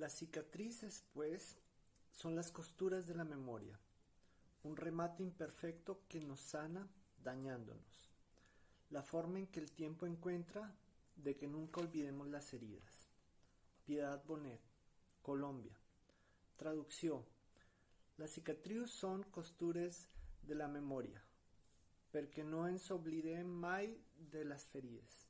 Las cicatrices, pues, son las costuras de la memoria, un remate imperfecto que nos sana dañándonos, la forma en que el tiempo encuentra de que nunca olvidemos las heridas. Piedad Bonet, Colombia. Traducción: Las cicatrius son costures de la memoria, perquè no ens oblidem mai de las ferides.